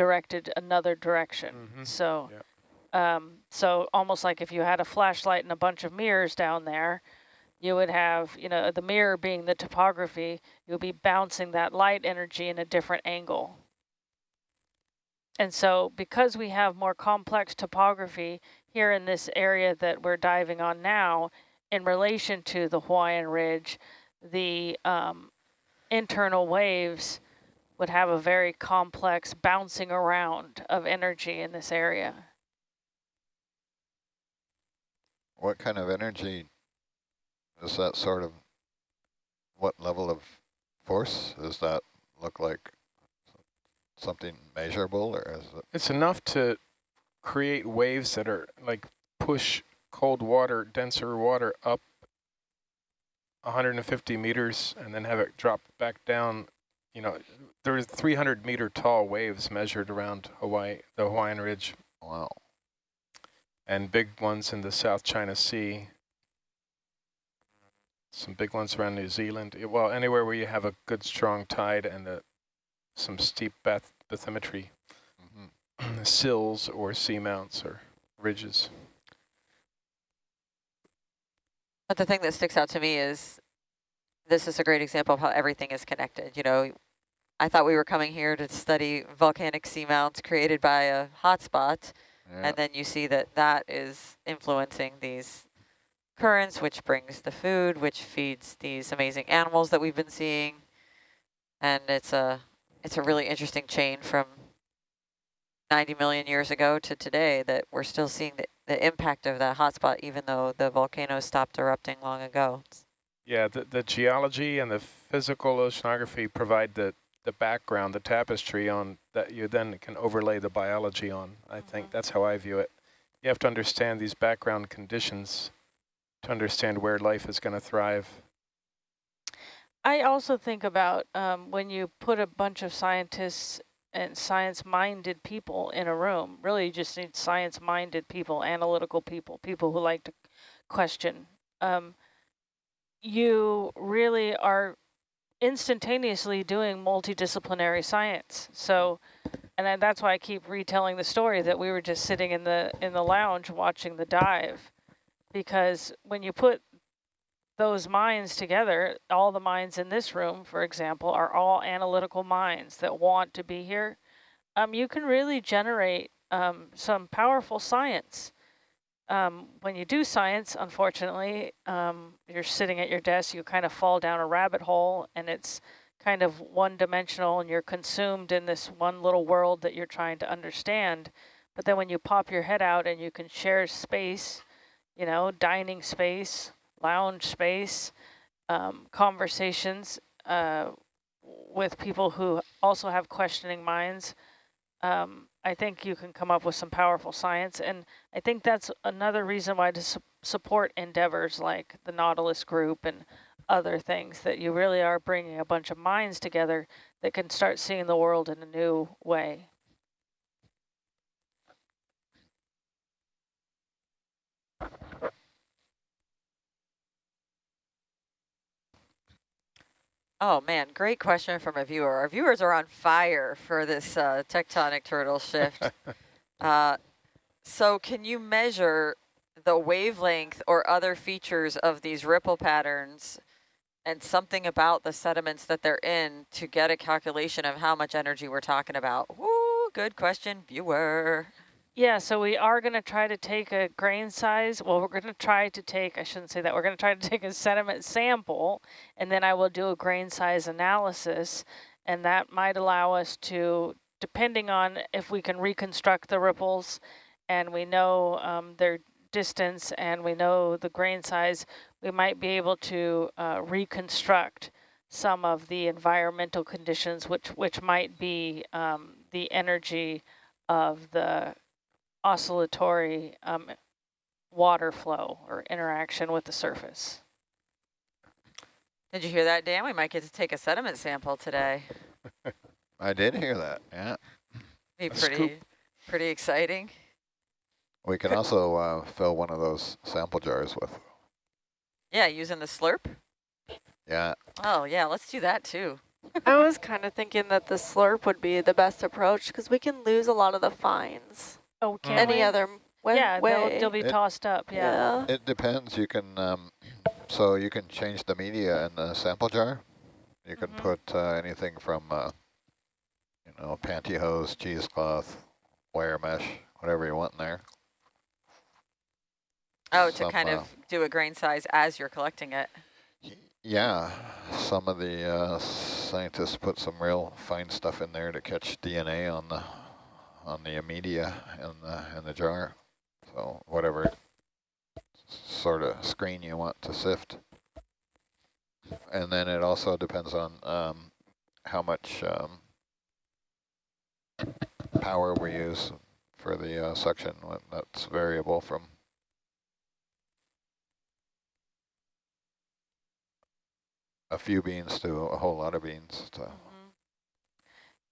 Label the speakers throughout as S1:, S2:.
S1: directed another direction. Mm -hmm. So, yep. um, so almost like if you had a flashlight and a bunch of mirrors down there, you would have, you know, the mirror being the topography, you'll be bouncing that light energy in a different angle. And so because we have more complex topography here in this area that we're diving on now, in relation to the Hawaiian Ridge, the um, internal waves would have a very complex bouncing around of energy in this area.
S2: What kind of energy is that sort of, what level of force does that look like? Something measurable or is it?
S3: It's enough to create waves that are like push cold water, denser water up 150 meters and then have it drop back down. You know, there's 300 meter tall waves measured around Hawaii, the Hawaiian Ridge.
S2: Wow.
S3: And big ones in the South China Sea some big ones around New Zealand. Well, anywhere where you have a good strong tide and a, some steep bath bathymetry, mm -hmm. sills or seamounts or ridges.
S4: But the thing that sticks out to me is this is a great example of how everything is connected. You know, I thought we were coming here to study volcanic seamounts created by a hotspot, yeah. and then you see that that is influencing these currents, which brings the food, which feeds these amazing animals that we've been seeing. And it's a, it's a really interesting chain from 90 million years ago to today that we're still seeing the, the impact of that hotspot, even though the volcano stopped erupting long ago.
S3: Yeah, the, the geology and the physical oceanography provide the, the background, the tapestry on that you then can overlay the biology on. I mm -hmm. think that's how I view it. You have to understand these background conditions to understand where life is going to thrive.
S1: I also think about um, when you put a bunch of scientists and science-minded people in a room, really you just need science-minded people, analytical people, people who like to question. Um, you really are instantaneously doing multidisciplinary science. So, and that's why I keep retelling the story that we were just sitting in the in the lounge watching the dive because when you put those minds together, all the minds in this room, for example, are all analytical minds that want to be here. Um, you can really generate um, some powerful science. Um, when you do science, unfortunately, um, you're sitting at your desk, you kind of fall down a rabbit hole and it's kind of one-dimensional and you're consumed in this one little world that you're trying to understand. But then when you pop your head out and you can share space you know, dining space, lounge space, um, conversations uh, with people who also have questioning minds. Um, I think you can come up with some powerful science. And I think that's another reason why to su support endeavors like the Nautilus group and other things, that you really are bringing a bunch of minds together that can start seeing the world in a new way.
S4: Oh man, great question from a viewer. Our viewers are on fire for this uh, tectonic turtle shift. uh, so can you measure the wavelength or other features of these ripple patterns and something about the sediments that they're in to get a calculation of how much energy we're talking about? Woo, good question, viewer.
S1: Yeah, so we are going to try to take a grain size. Well, we're going to try to take, I shouldn't say that, we're going to try to take a sediment sample, and then I will do a grain size analysis, and that might allow us to, depending on if we can reconstruct the ripples, and we know um, their distance, and we know the grain size, we might be able to uh, reconstruct some of the environmental conditions, which, which might be um, the energy of the oscillatory um, water flow or interaction with the surface.
S4: Did you hear that, Dan? We might get to take a sediment sample today.
S2: I did hear that, yeah.
S4: Be pretty, pretty exciting.
S2: We can also uh, fill one of those sample jars with.
S4: Yeah, using the slurp?
S2: Yeah.
S4: Oh, yeah, let's do that too.
S5: I was kind of thinking that the slurp would be the best approach because we can lose a lot of the fines
S1: Oh, can
S5: any
S1: we?
S5: other way.
S1: yeah, they'll, they'll be
S2: It-
S1: tossed up. Yeah.
S5: yeah.
S2: It depends. You can, um, so you can change the media in the sample jar. You can
S1: Mhm.
S2: put uh, anything from, uh, you know, pantyhose, cheesecloth, wire mesh, whatever you want in there.
S4: Oh, to kind
S2: uh,
S4: of do a grain size as you're collecting it.
S2: Yeah, some of the uh, scientists put some real fine stuff in there to catch DNA on the on the media in the in the jar. So whatever sort of screen you want to sift, and then it also depends on um, how much um, power we use for the uh, suction. That's variable from a few beans to a whole lot of beans. So.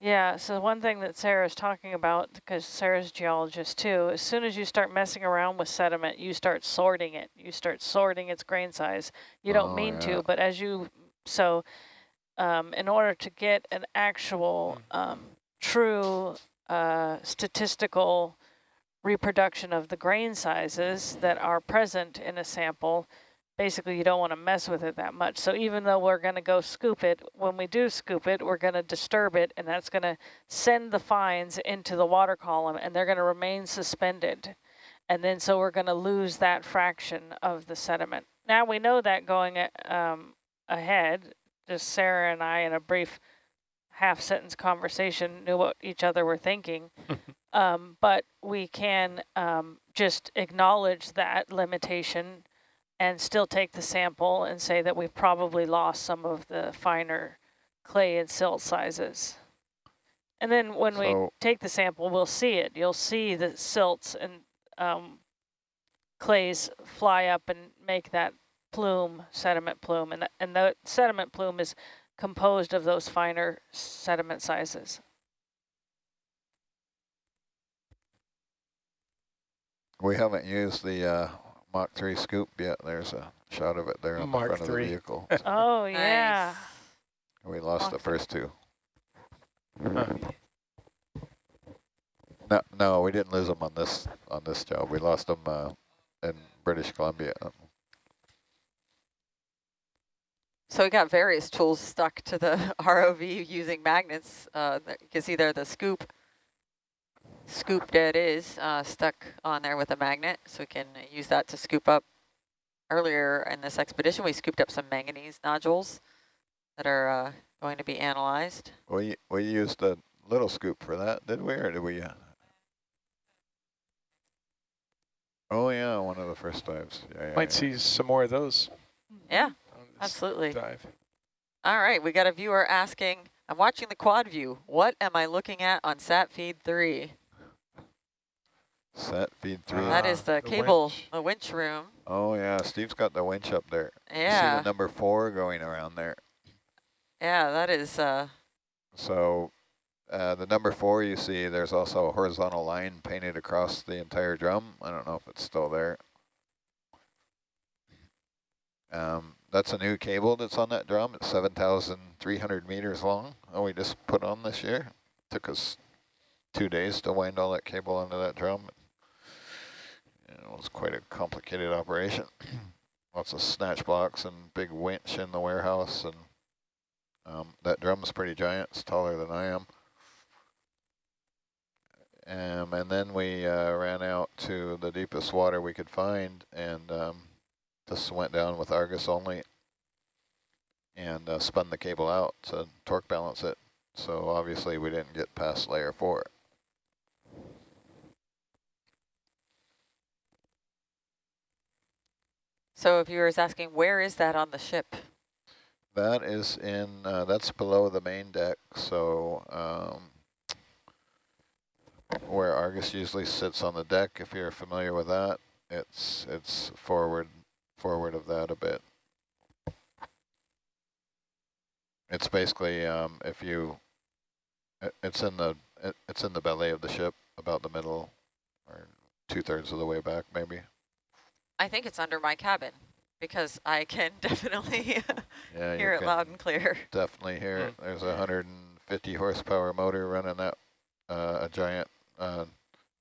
S1: Yeah, so one thing that Sarah's talking about, because Sarah's geologist too, as soon as you start messing around with sediment, you start sorting it. You start sorting its grain size. You don't
S2: Oh,
S1: mean
S2: yeah.
S1: to, but as you, so um, in order to get an actual um, true uh, statistical reproduction of the grain sizes that are present in a sample, basically you don't want to mess with it that much. So even though we're going to go scoop it, when we do scoop it, we're going to disturb it, and that's going to send the fines into the water column, and they're going to remain suspended. And then so we're going to lose that fraction of the sediment. Now we know that going um, ahead, just Sarah and I in a brief half sentence conversation knew what each other were thinking. um, but we can um, just acknowledge that limitation and still take the sample and say that we've probably lost some of the finer clay and silt sizes. And then when we take the sample, we'll see it. You'll see the silts and um, clays fly up and make that plume, sediment plume. And, th and the sediment plume is composed of those finer sediment sizes.
S2: We haven't used the uh, Mach 3 scoop Yeah, There's a shot of it there on
S3: Mach
S2: the front of the vehicle.
S1: Oh, yeah.
S2: we lost the first two.
S3: Huh.
S2: No, no, we didn't lose them on this on this job. We lost them uh, in British Columbia.
S4: So we got various tools stuck to the ROV using magnets. Uh, you can see there the scoop. Scoop that is uh, stuck on there with a magnet, so we can use that to scoop up. Earlier in this expedition, we scooped up some manganese nodules that are uh, going to be analyzed.
S2: We we used a little scoop for that, did we, or did we? Uh... Oh yeah, one of the first dives. Yeah, yeah,
S3: Might
S2: yeah.
S3: see some more of those.
S4: Yeah, absolutely.
S3: Dive.
S4: All right, we got a viewer asking, I'm watching the quad view. What am I looking at on sat feed three?
S2: Set feed three.
S4: that is the,
S3: the
S4: cable,
S3: winch.
S4: the winch room.
S2: Oh yeah, Steve's got the winch up there. You
S4: Yeah,
S2: See the number four going around there.
S4: yeah, that is, uh,
S2: So uh, the number four you see, there's also a horizontal line painted across the entire drum. I don't know if it's still there. Um, that's a new cable that's on that drum. It's 7,300 meters long. Oh, we just put on this year. Took us two days to wind all that cable onto that drum. It was quite a complicated operation. Lots of snatch blocks and big winch in the warehouse and um, that drum's pretty giant. It's taller than I am. Um, and then we uh, ran out to the deepest water we could find and um, just went down with Argus only and uh, spun the cable out to torque balance it. So obviously we didn't get past layer four.
S4: So if viewers asking, where is that on the ship?
S2: That is in, uh, that's below the main deck, so um, where Argus usually sits on the deck, if you're familiar with that, it's it's forward forward of that a bit. It's basically um, if you, it, it's in the it, it's in the belly of the ship, about the middle, or two thirds of the way back, maybe.
S4: I think it's under my cabin. because I can definitely
S2: Yeah,
S4: hear it loud and clear.
S2: definitely hear it. There's a 150 horsepower motor running that, uh, a giant uh,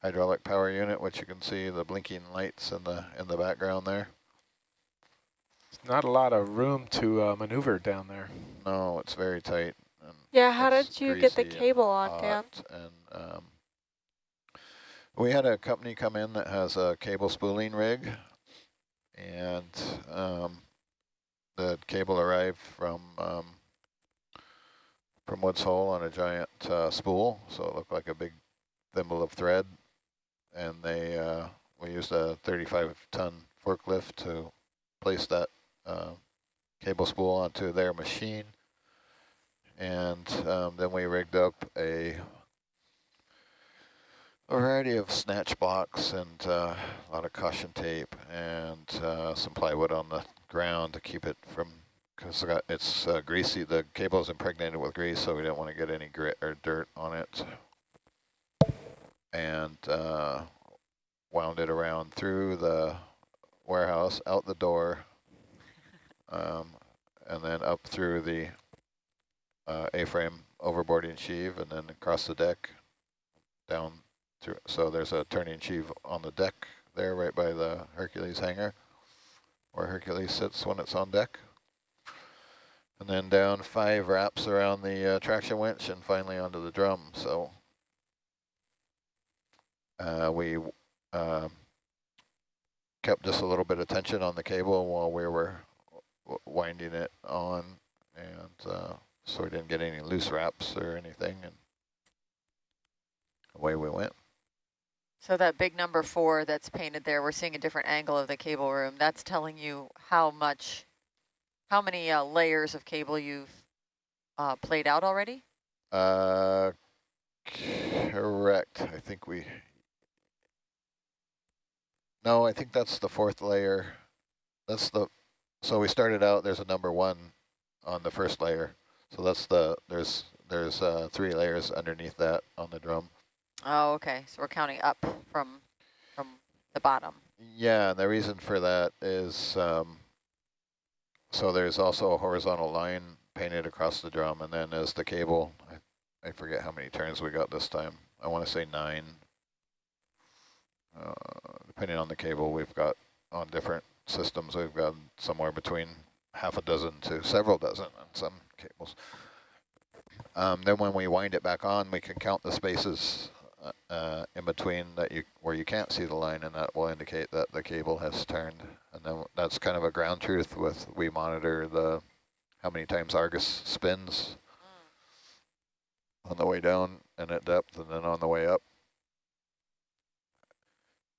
S2: hydraulic power unit, which you can see the blinking lights in the in the background there.
S3: It's not a lot of room to uh, maneuver down there.
S2: No, it's very tight.
S5: Yeah, how did you get the cable on, Dan?
S2: And um, we had a company come in that has a cable spooling rig, and um, the cable arrived from um, from Woods Hole on a giant uh, spool, so it looked like a big thimble of thread. And they uh, we used a 35 ton forklift to place that uh, cable spool onto their machine and um, then we rigged up a, a variety of snatch blocks and uh, a lot of caution tape and uh, some plywood on the ground to keep it from because it's uh, greasy. The cable is impregnated with grease, so we don't want to get any grit or dirt on it. And uh, wound it around through the warehouse, out the door, um, and then up through the uh, A-frame overboarding sheave and then across the deck down through. So there's a turning sheave on the deck there right by the Hercules hangar where Hercules sits when it's on deck. And then down five wraps around the uh, traction winch and finally onto the drum. So uh, we um, kept just a little bit of tension on the cable while we were winding it on and uh, so we didn't get any loose wraps or anything, and away we went.
S4: So that big number four that's painted there, we're seeing a different angle of the cable room. That's telling you how much, how many uh, layers of cable you've uh, played out already?
S2: Uh, correct. I think we. No, I think that's the fourth layer. That's the. So we started out. There's a number one on the first layer. So that's the there's there's uh, three layers underneath that on the drum.
S4: Oh, okay. So we're counting up from from the bottom.
S2: Yeah, and the reason for that is um, so there's also a horizontal line painted across the drum, and then as the cable, I, I forget how many turns we got this time. I want to say nine. Uh, depending on the cable, we've got on different systems, we've got somewhere between half a dozen to several dozen on some cables. Um, then when we wind it back on, we can count the spaces uh, uh, in between that you where you can't see the line, and that will indicate that the cable has turned. And then that's kind of a ground truth with we monitor the how many times Argus spins on the way down and at depth, and then on the way up.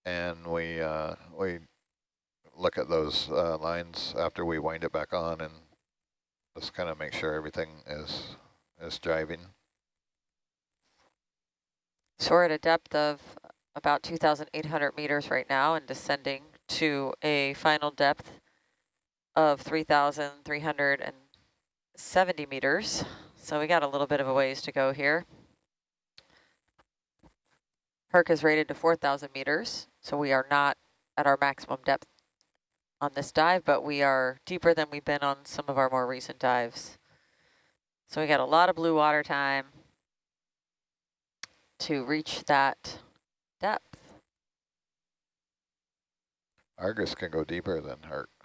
S2: And we uh, we look at those uh, lines after we wind it back on and just kind of make sure everything is is driving.
S4: So we're at a depth of about 2,800 meters right now and descending to a final depth of 3,370 meters. So we got a little bit of a ways to go here. Herc is rated to 4,000 meters, so we are not at our maximum depth on this dive, but we are deeper than we've been on some of our more recent dives. So we got a lot of blue water time to reach that depth.
S2: Argus can go deeper than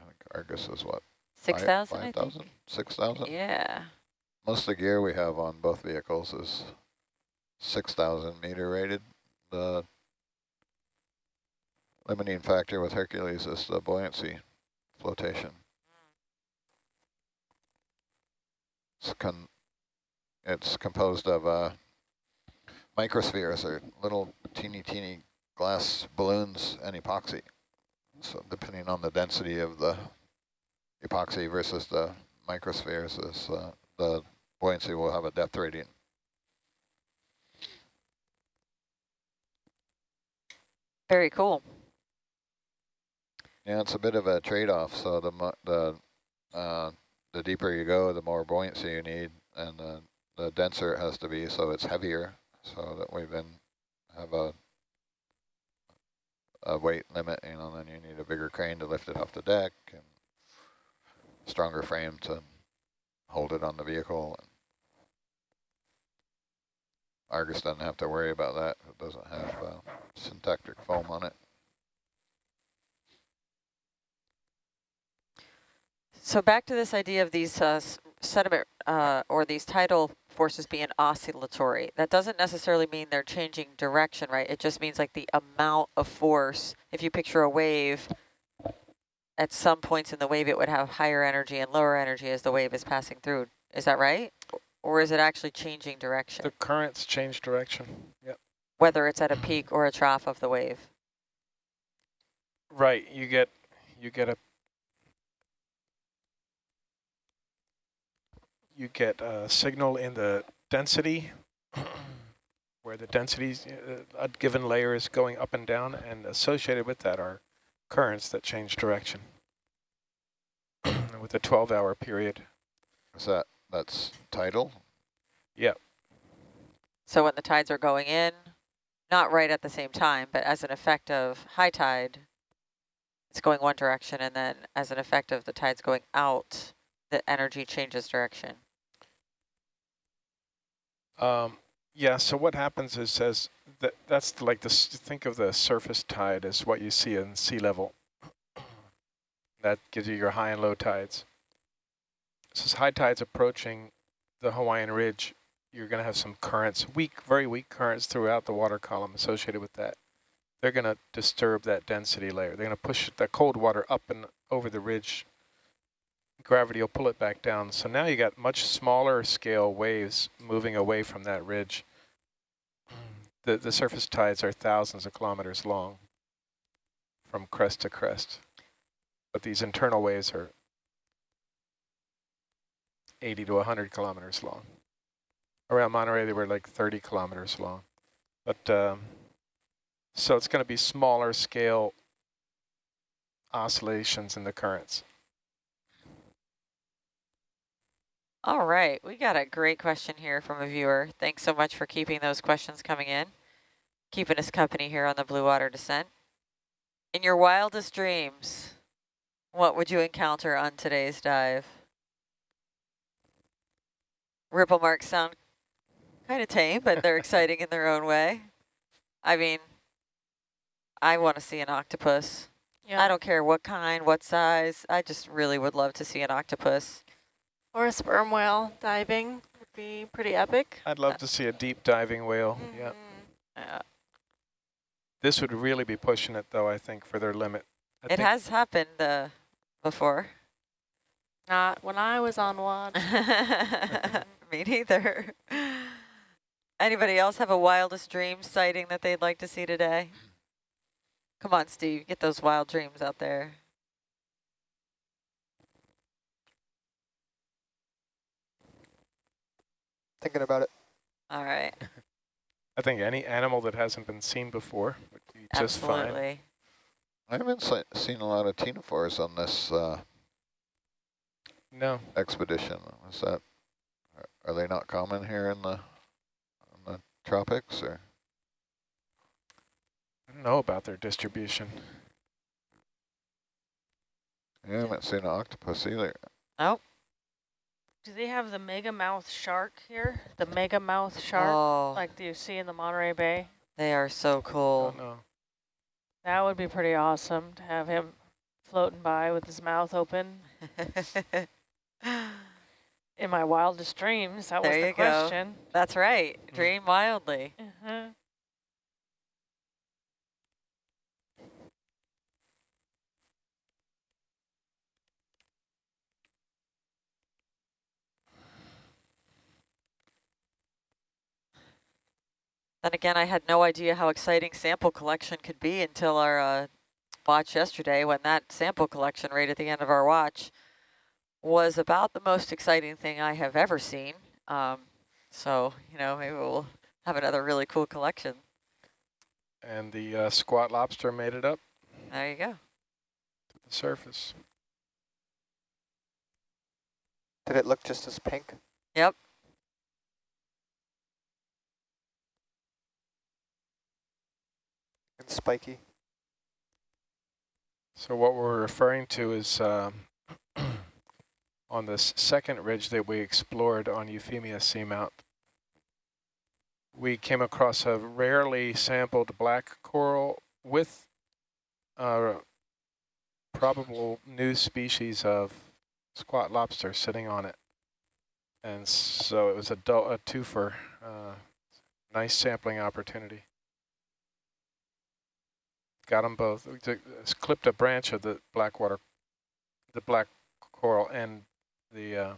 S2: think Argus is what?
S4: 6,000, I
S2: 5,000?
S4: think?
S2: 6,000?
S4: Yeah.
S2: Most of the gear we have on both vehicles is 6,000 meter rated. The limiting factor with Hercules is the buoyancy flotation. It's, con it's composed of uh, microspheres, are little teeny, teeny glass balloons and epoxy. So depending on the density of the epoxy versus the microspheres, is uh, the buoyancy will have a depth rating.
S4: Very cool.
S2: Yeah, it's a bit of a trade-off. So the mu- the uh, the deeper you go, the more buoyancy you need, and the the denser it has to be, so it's heavier. So that we then have a a weight limit, you know, then you need a bigger crane to lift it off the deck. And stronger frame to hold it on the vehicle. Argus doesn't have to worry about that. It doesn't have uh, syntactic foam on it.
S4: So back to this idea of these uh, sediment uh, or these tidal forces being oscillatory. That doesn't necessarily mean they're changing direction, right? It just means like the amount of force. If you picture a wave, at some points in the wave, it would have higher energy and lower energy as the wave is passing through. Is that right? Or is it actually changing direction?
S3: The currents change direction. Yep.
S4: Whether it's at a peak or a trough of the wave.
S3: Right. You get you get a you get a signal in the density where the density, uh, a given layer is going up and down and associated with that are currents that change direction with a 12 hour period.
S2: Is that, that's tidal?
S3: Yep.
S4: So when the tides are going in, not right at the same time, but as an effect of high tide, it's going one direction, and then as an effect of the tides going out, the energy changes direction.
S3: Um, yeah, so what happens is as that that's like this think of the surface tide as what you see in sea level. that gives you your high and low tides. So as high tides approaching the Hawaiian Ridge, you're going to have some currents, weak, very weak currents throughout the water column associated with that. They're going to disturb that density layer. They're going to push the cold water up and over the ridge gravity will pull it back down. So now you got much smaller scale waves moving away from that ridge. The, the surface tides are thousands of kilometers long from crest to crest. But these internal waves are 80 to 100 kilometers long. Around Monterey, they were like 30 kilometers long. But um, so it's going to be smaller scale oscillations in the currents.
S4: All right, we got a great question here from a viewer. Thanks so much for keeping those questions coming in, keeping us company here on the Blue Water Descent. In your wildest dreams, what would you encounter on today's dive? Ripple marks sound kind of tame, but they're exciting in their own way. I mean, I want to see an octopus.
S5: Yeah.
S4: I don't care what kind, what size. I just really would love to see an octopus.
S5: Or a sperm whale diving would be pretty epic.
S3: I'd love to see a deep diving whale.
S5: Mm
S3: Yeah.
S5: -hmm.
S4: Uh,
S3: This would really be pushing it, though, I think, for their limit. I
S4: it has happened uh, before.
S5: Not when I was on one.
S4: Me neither. Anybody else have a wildest dream sighting that they'd like to see today? Come on, Steve, get those wild dreams out there.
S6: Thinking about it.
S4: All right,
S3: I think any animal that hasn't been seen before would be just fine.
S4: absolutely.
S2: I haven't se seen a lot of ctenophores on this uh,
S3: No,
S2: expedition. Is that, are- are they not common here in the, in the tropics or?
S3: I don't know about their distribution.
S2: Yeah, I haven't seen an octopus either.
S4: Oh,
S1: Do they have the mega mouth shark here? The mega mouth shark,
S4: oh,
S1: like you see in the Monterey Bay?
S4: they are so cool.
S3: Don't know.
S1: That would be pretty awesome to have him floating by with his mouth open. In my wildest dreams, that
S4: There
S1: was the
S4: you go.
S1: question.
S4: That's right.
S3: Mm.
S4: Dream wildly.
S1: Uh-huh.
S4: Then again, I had no idea how exciting sample collection could be until our uh, watch yesterday when that sample collection right at the end of our watch was about the most exciting thing I have ever seen. Um, so, you know, maybe we'll have another really cool collection.
S3: And the uh, squat lobster made it up
S4: There you go.
S3: to the surface.
S6: Did it look just as pink?
S4: Yep.
S6: And spiky?
S3: So what we're referring to is um, on this second ridge that we explored on Euphemia Seamount, we came across a rarely sampled black coral with a probable new species of squat lobster sitting on it. And so it was a, a twofer, uh, nice sampling opportunity. Got them both. We took, clipped a branch of the black water, the black coral and the uh,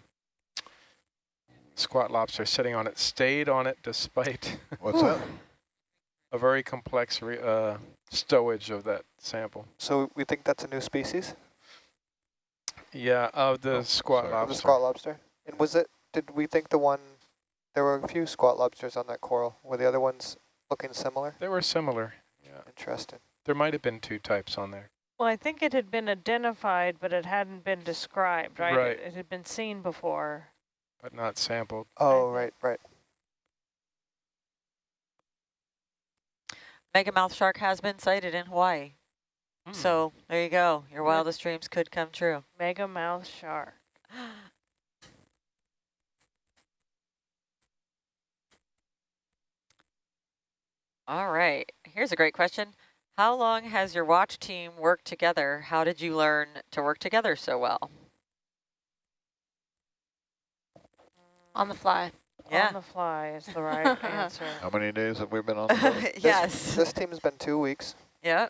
S3: squat lobster sitting on it, stayed on it despite
S2: What's that?
S3: a very complex re uh, stowage of that sample.
S6: So we think that's a new species?
S3: Yeah, of the
S2: Oh,
S3: squat
S2: sorry.
S6: of
S3: lobster.
S6: The squat lobster? And was it, did we think the one, there were a few squat lobsters on that coral. Were the other ones looking similar?
S3: They were similar. Yeah,
S6: Interesting.
S3: There might have been two types on there.
S1: Well, I think it had been identified, but it hadn't been described, right?
S3: Right.
S1: It, it had been seen before.
S3: but not sampled.
S6: Oh, right, right.
S4: Mega mouth shark has been sighted in Hawaii.
S3: Hmm.
S4: So there you go. Your
S1: What-
S4: wildest dreams could come true.
S1: Mega mouth shark.
S4: All right. Here's a great question. How long has your watch team worked together? How did you learn to work together so well?
S5: On the fly.
S4: Yeah.
S1: On the fly is the right answer.
S2: How many days have we been on the boat?
S4: yes.
S6: This team's been two weeks,
S4: yeah.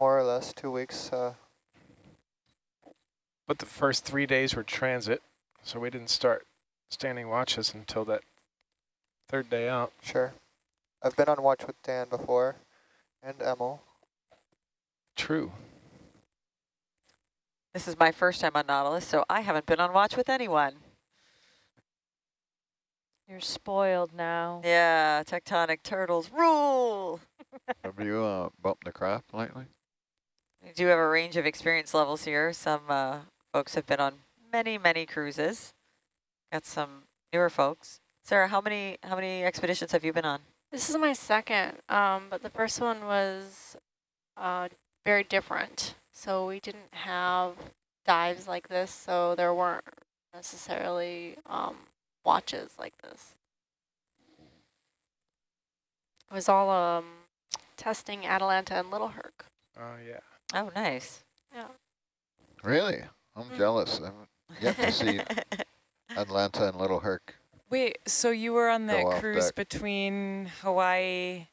S6: more or less, two weeks. Uh,
S3: But the first three days were transit, so we didn't start standing watches until that third day out.
S6: sure. I've been on watch with Dan before and Emil.
S3: True.
S4: This is my first time on Nautilus, so I haven't been on watch with anyone.
S1: You're spoiled now.
S4: Yeah, tectonic turtles rule.
S2: Have you uh, bumped the craft lately?
S4: We do have a range of experience levels here. Some uh, folks have been on many, many cruises. Got some newer folks. Sarah, how many how many expeditions have you been on?
S5: This is my second, um, but the first one was uh, very different. So we didn't have dives like this, so there weren't necessarily um, watches like this. It was all um, testing Atalanta and Little Herc.
S3: Oh, yeah.
S4: Oh, nice. Yeah.
S2: Really? I'm
S5: Mm.
S2: jealous. I haven't yet to see Atalanta and Little Herc.
S7: Wait, so you were on the cruise
S2: deck.
S7: between Hawaii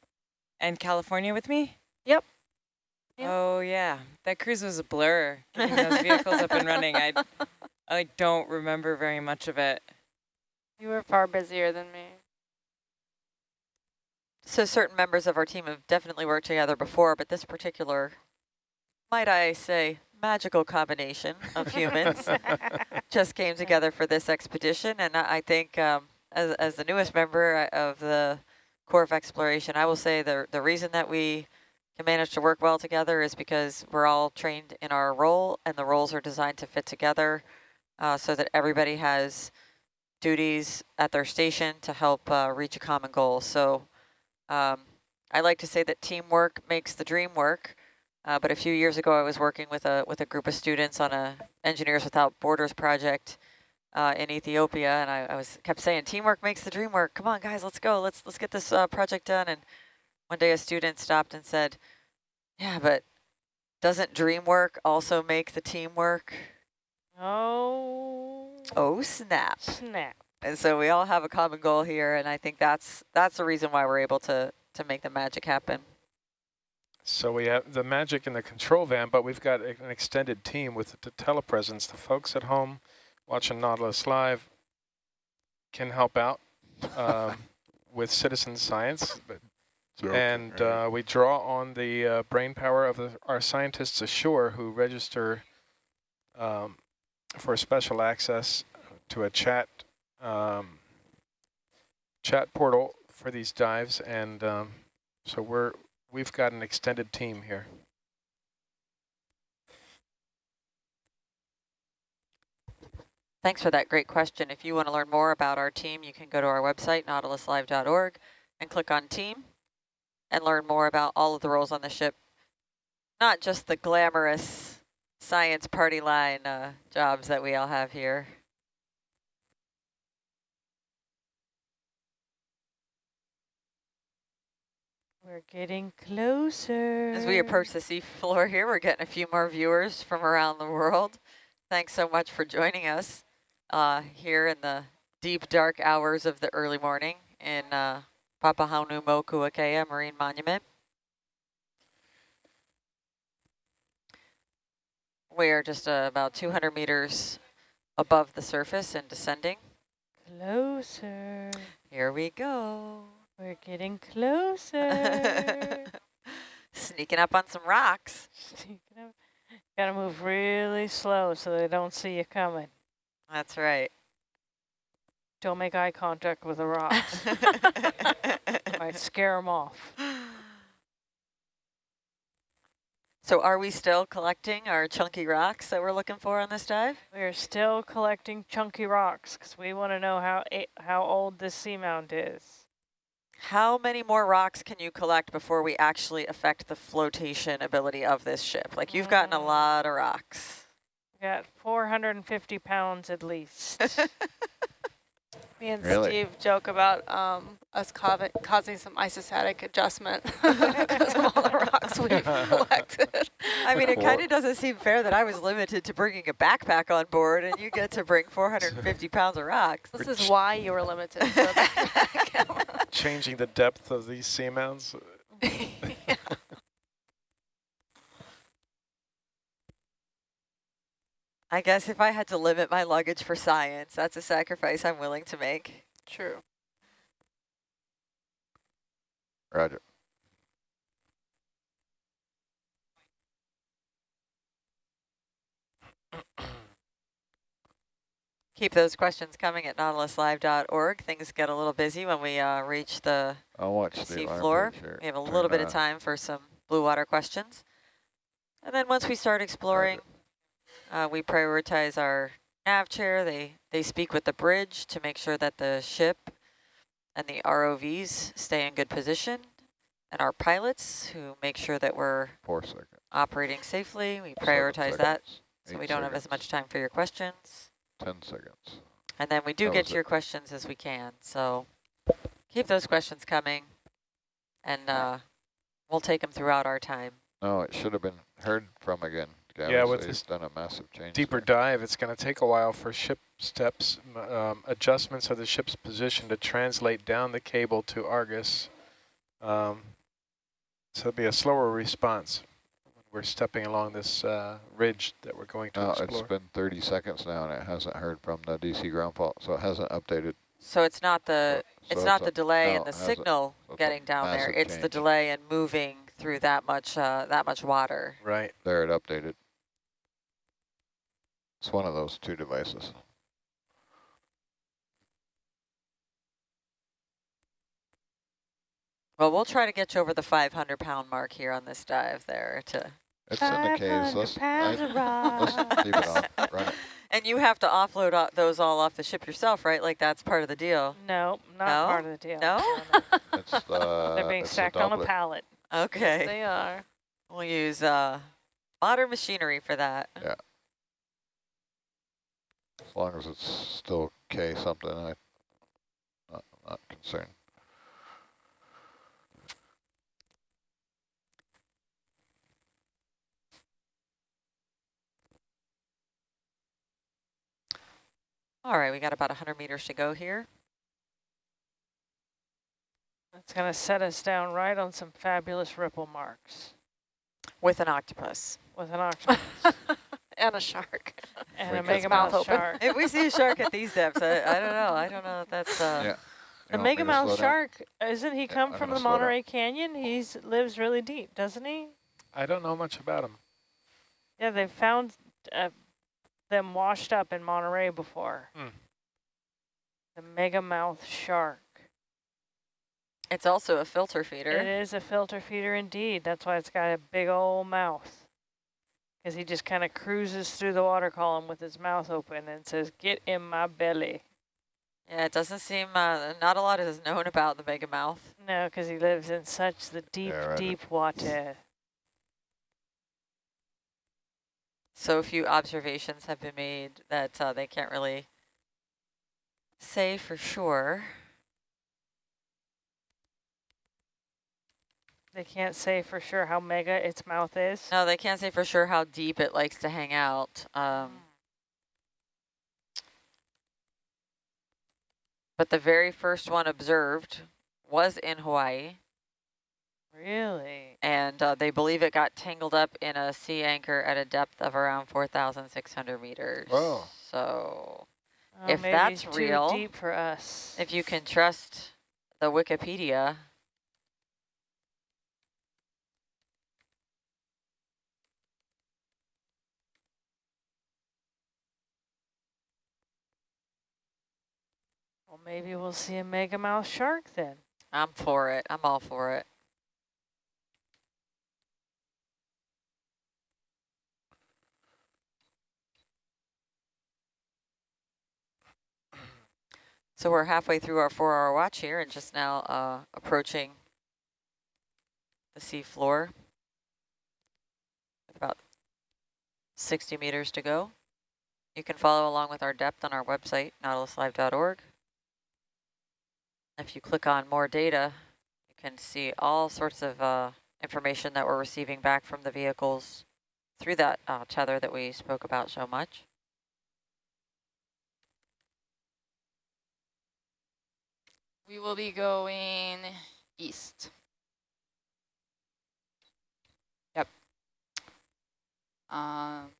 S7: and California with me?
S5: Yep. Yep.
S7: Oh yeah, that cruise was a blur. Getting those vehicles up and running, I I don't remember very much of it.
S5: You were far busier than me.
S4: So certain members of our team have definitely worked together before, but this particular, might I say, magical combination of humans just came together for this expedition. And I I think um, as, as the newest member uh, of the Corps of Exploration, I will say the, the reason that we can manage to work well together is because we're all trained in our role and the roles are designed to fit together uh, so that everybody has duties at their station to help uh, reach a common goal. So um, I like to say that teamwork makes the dream work. Uh, but a few years ago, I was working with a with a group of students on a Engineers Without Borders project uh, in Ethiopia, and I, I was kept saying, "Teamwork makes the dream work. Come on, guys, let's go. Let's let's get this uh, project done." And one day, a student stopped and said, "Yeah, but doesn't dream work also make the teamwork?"
S1: Oh,
S4: Oh snap!
S1: snap.
S4: And so we all have a common goal here, and I think that's that's the reason why we're able to to make the magic happen.
S3: So we have the magic in the control van, but we've got an extended team with the telepresence. The folks at home watching Nautilus Live can help out um, with citizen science. But, and uh, we draw on the uh, brain power of the, our scientists ashore who register um, for special access to a chat um, chat portal for these dives. And um, so we're we've got an extended team here.
S4: Thanks for that great question. If you want to learn more about our team, you can go to our website, nautiluslive.org, and click on team and learn more about all of the roles on the ship. Not just the glamorous science party line uh, jobs that we all have here.
S1: We're getting closer.
S4: As we approach the seafloor here, we're getting a few more viewers from around the world. Thanks so much for joining us uh, here in the deep, dark hours of the early morning in uh, Papahanaumokuakea Marine Monument. We are just uh, about 200 meters above the surface and descending.
S1: Closer.
S4: Here we go.
S1: We're getting closer.
S4: Sneaking up on some rocks.
S1: Up. Gotta move really slow so they don't see you coming.
S4: That's right.
S1: Don't make eye contact with the rocks. Might scare them off.
S4: So are we still collecting our chunky rocks that we're looking for on this dive?
S1: We're still collecting chunky rocks because we want to know how how old this seamount is.
S4: How many more rocks can you collect before we actually affect the flotation ability of this ship? Like you've gotten a
S1: Mm.
S4: lot of rocks.
S1: We got 450 pounds at least.
S5: Me and
S2: Really?
S5: Steve joke about um, us causing, causing some isostatic adjustment because of all the rocks we've collected.
S4: I mean, it kind of doesn't seem fair that I was limited to bringing a backpack on board and you get to bring 450 pounds of rocks.
S5: This is why you were limited to a backpack.
S3: Changing the depth of these seamounts.
S5: Yeah.
S4: I guess if I had to limit my luggage for science, that's a sacrifice I'm willing to make.
S5: True.
S2: Roger.
S4: Keep those questions coming at nautiluslive.org. Things get a little busy when we uh, reach the sea floor. We have a little bit
S2: it
S4: of time for some blue water questions. And then once we start exploring, uh, we prioritize our nav chair. They, they speak with the bridge to make sure that the ship and the ROVs stay in good position. And our pilots who make sure that we're operating safely. We prioritize that so
S2: eight
S4: we don't have as much time for your questions.
S2: Ten seconds.
S4: And then we do
S2: That
S4: get
S2: was
S4: to
S2: it.
S4: your questions as we can. So keep those questions coming and uh, we'll take them throughout our time.
S2: No, it should have been heard from again. Gavin,
S3: Yeah,
S2: so
S3: with
S2: he's
S3: this
S2: done a massive change.
S3: Deeper
S2: there.
S3: dive, it's going to take a while for ship steps, um, adjustments of the ship's position to translate down the cable to Argus. Um, so it'll be a slower response when we're stepping along this uh, ridge that we're going to
S2: No, it's
S3: explore.
S2: been 30 seconds now, and it hasn't heard from the DC ground fault, so it hasn't updated.
S4: So it's not the
S2: So
S4: it's
S2: it's
S4: not
S2: a-
S4: the delay
S2: no,
S4: in the
S2: it has a-
S4: signal
S2: a
S4: getting down there.
S2: massive
S4: It's the delay in moving through that much uh, that much water.
S3: Right.
S2: There, it updated. It's one of those two devices.
S4: Well, we'll try to get you over the 500 pound mark here on this dive there to.
S2: It's in the caves.
S1: 500
S2: Let's,
S1: pounds
S2: I,
S1: of
S2: let's
S1: rock.
S2: leave it on. Run it.
S4: And you have to offload o- those all off the ship yourself, right? Like that's part of the deal.
S1: No, not
S4: No?
S1: part of the deal.
S4: No?
S2: It's the.
S1: They're being
S2: it's the
S1: stacked on a pallet.
S4: Okay.
S5: They are.
S4: We'll use uh, modern machinery for that. Yeah.
S2: As long as it's still K something, I, not, not concerned.
S4: All right, we got about 100 meters to go here.
S1: It's going to set us down right on some fabulous ripple marks
S4: With an octopus.
S1: with an octopus
S5: and a shark.
S1: and
S2: With
S1: a
S2: its
S1: mega
S5: mouth
S1: mouth shark.
S4: if we see a shark at these depths, I, I don't know. I don't know if that's... Uh,
S2: Yeah.
S1: The
S2: You want
S1: mega mouth
S2: down?
S1: shark, isn't he come
S2: I'm
S1: from the
S2: slow down.
S1: Monterey Canyon? He lives really deep, doesn't he?
S3: I don't know much about him.
S1: Yeah, they found uh, them washed up in Monterey before.
S3: Hmm.
S1: The megamouth shark.
S4: It's also a filter feeder.
S1: It is a filter feeder indeed. That's why it's got a big old mouth. Because he just kind of cruises through the water column with his mouth open and says, get in my belly.
S4: Yeah, it doesn't seem... Uh, not a lot is known about the megamouth.
S1: No, because he lives in such the deep,
S2: Yeah, right.
S1: deep water.
S4: So few observations have been made that uh, they can't really say for sure.
S1: They can't say for sure how mega its mouth is.
S4: No, they can't say for sure how deep it likes to hang out. Um, but the very first one observed was in Hawaii,
S1: Really?
S4: and uh, they believe it got tangled up in a sea anchor at a depth of around 4,600 meters.
S2: Whoa.
S4: So
S1: Oh,
S4: If
S1: maybe
S4: that's
S1: too
S4: real,
S1: deep for us.
S4: if you can trust the Wikipedia,
S1: well, maybe we'll see a megamouth shark then.
S4: I'm for it. I'm all for it. So we're halfway through our four-hour watch here and just now uh, approaching the sea floor. With about 60 meters to go. You can follow along with our depth on our website, nautiluslive.org. If you click on more data, you can see all sorts of uh, information that we're receiving back from the vehicles through that uh, tether that we spoke about so much.
S8: We will be going east. Yep. Um,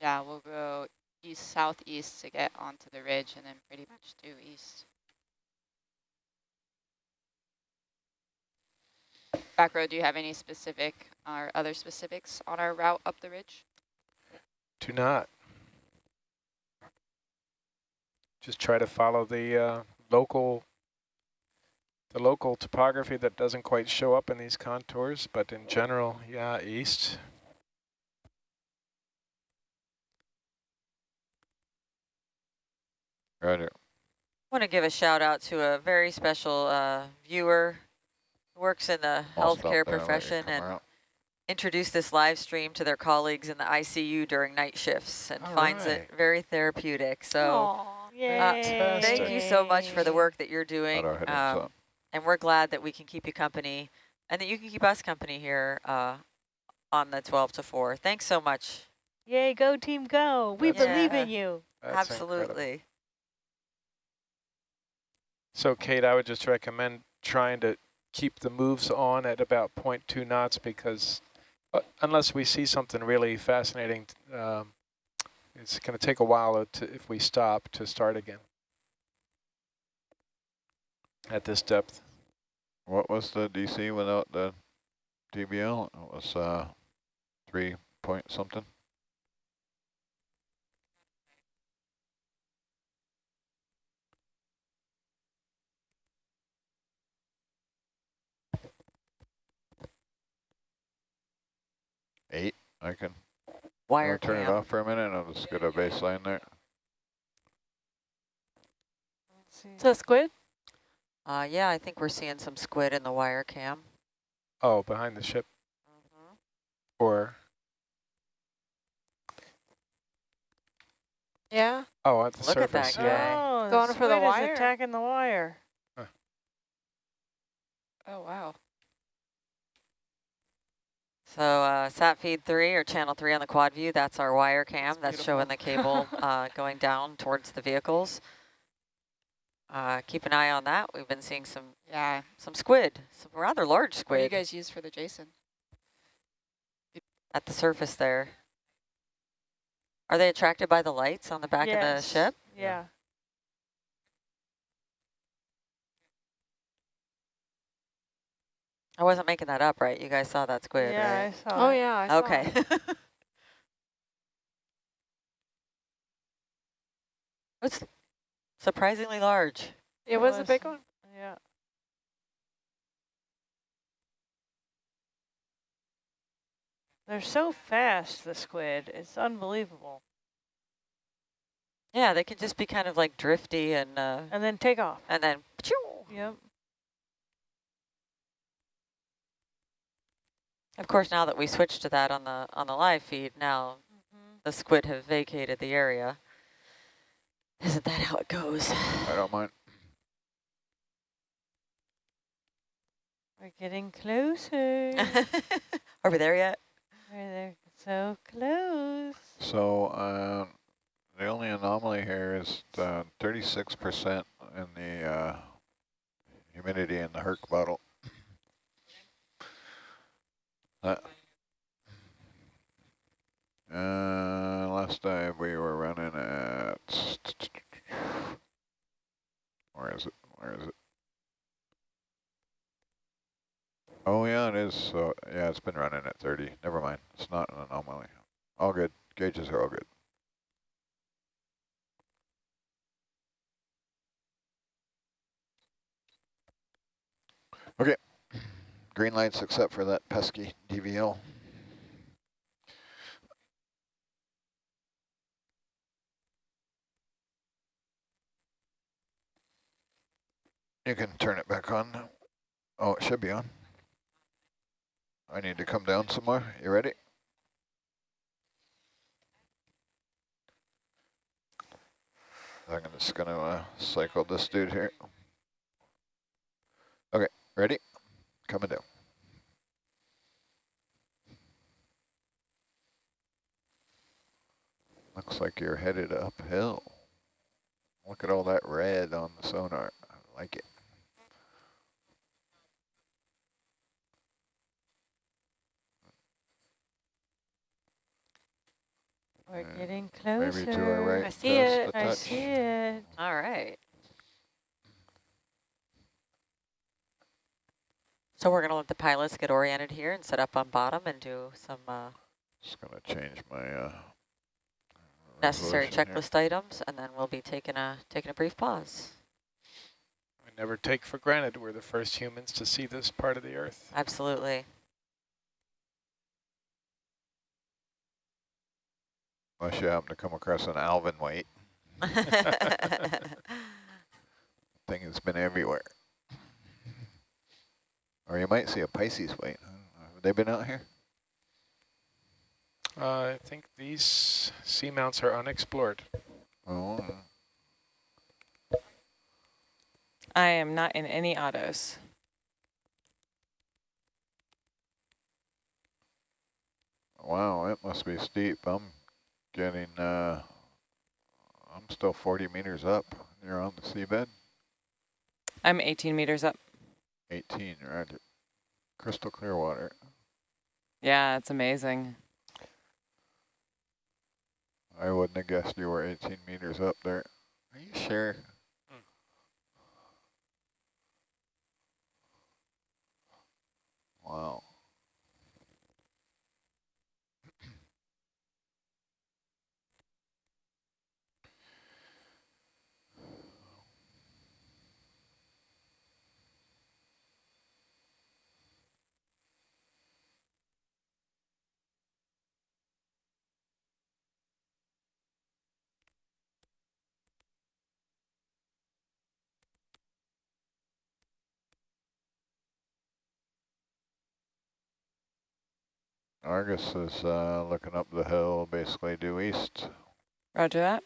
S8: yeah, we'll go east southeast to get onto the ridge and then pretty much due east. Back row, do you have any specific or other specifics on our route up the ridge?
S3: Do not. Just try to follow the uh, local the local topography that doesn't quite show up in these contours, but in general, yeah, east.
S2: Roger.
S4: I want to give a shout out to a very special uh, viewer who works in the
S2: I'll
S4: healthcare
S2: there,
S4: profession and
S2: around.
S4: introduced this live stream to their colleagues in the ICU during night shifts and
S3: All
S4: finds
S3: right.
S4: it very therapeutic. So
S1: Aw, yay.
S4: uh, thank you so much for the work that you're doing.
S2: Got our headings
S4: um,
S2: up.
S4: And we're glad that we can keep you company and that you can keep us company here uh, on the 12 to 4. Thanks so much.
S1: Yay, go team go. We
S3: That's
S1: believe in you.
S3: That's incredible.
S4: Absolutely.
S3: So Kate, I would just recommend trying to keep the moves on at about 0.2 knots because uh, unless we see something really fascinating, um, it's going to take a while to, if we stop to start again at this depth.
S2: What was the DC without the DVL? It was uh, three point something. Eight, I can
S4: Wire
S2: turn it off for a minute and I'll just get a baseline there.
S1: Let's see.
S5: Is that squid?
S4: Uh, yeah, I think we're seeing some squid in the wire cam.
S3: Oh, behind the ship
S4: Mm-hmm.
S3: or,
S5: Yeah.
S3: oh, at the
S4: Look at that
S3: surface.
S4: guy.
S3: yeah.
S1: Oh,
S5: Going
S1: the
S5: for the
S1: squid is
S5: wire.
S1: attacking the wire.
S8: Oh, wow.
S4: So uh, sat feed three or channel three on the quad view, that's our wire cam.
S8: That's
S4: That's showing the cable uh, going down towards the vehicles. Uh, keep an eye on that. We've been seeing some
S8: Yeah.
S4: some squid, some rather large squid.
S8: What do you guys use for the Jason?
S4: at the surface there. Are they attracted by the lights on the back of the ship?
S1: Yeah. yeah.
S4: I wasn't making that up, right? You guys saw that squid,
S1: Yeah,
S4: right?
S1: I saw
S5: Oh,
S1: it.
S5: yeah. I saw
S4: Okay.
S5: it.
S4: it's surprisingly large.
S5: It was a big one.
S1: Yeah. They're so fast, the squid. It's unbelievable.
S4: Yeah, they can just be kind of like drifty and uh,
S1: And then take off.
S4: and then pachoo.
S1: Yep.
S4: Of course, now that we switched to that on the on the live feed, now
S1: Mm-hmm.
S4: the squid have vacated the area. Isn't that how it goes?
S2: I don't mind.
S1: We're getting closer.
S4: Are we there yet?
S1: We're there so close.
S2: So uh, the only anomaly here is 36% in the uh, humidity in the Herc bottle. Uh, uh, last dive we were running at, where is it, where is it? Oh yeah, it is, so yeah, it's been running at 30, never mind, it's not an anomaly. All good, gauges are all good. Okay, green lights except for that pesky DVL. You can turn it back on. Oh, it should be on. I need to come down some more. You ready? I'm just going to uh, cycle this dude here. Okay, ready? Coming down. Looks like you're headed uphill. Look at all that red on the sonar. I like it.
S1: We're
S2: Uh,
S1: getting closer.
S2: Maybe to our right.
S5: I see it.
S1: I
S2: touch.
S1: see it.
S4: All right. So we're going to let the pilots get oriented here and set up on bottom and do some uh,
S2: Just gonna change my uh,
S4: necessary
S2: resolution here.
S4: checklist items, and then we'll be taking a taking a brief pause.
S3: I never take for granted we're the first humans to see this part of the Earth.
S4: Absolutely.
S2: Unless you happen to come across an Alvin weight. Thing has been everywhere. Or you might see a Pisces weight. Have they been out here?
S3: Uh, I think these seamounts are unexplored.
S2: Oh,
S7: I am not in any autos.
S2: wow, it must be steep. I'm getting, uh, I'm still 40 meters up. You're on the seabed?
S7: I'm 18 meters up.
S2: 18, right? Crystal clear water.
S7: Yeah, it's amazing.
S2: I wouldn't have guessed you were 18 meters up there. Are you sure? Wow. Argus is uh, looking up the hill, basically due east.
S7: Roger that.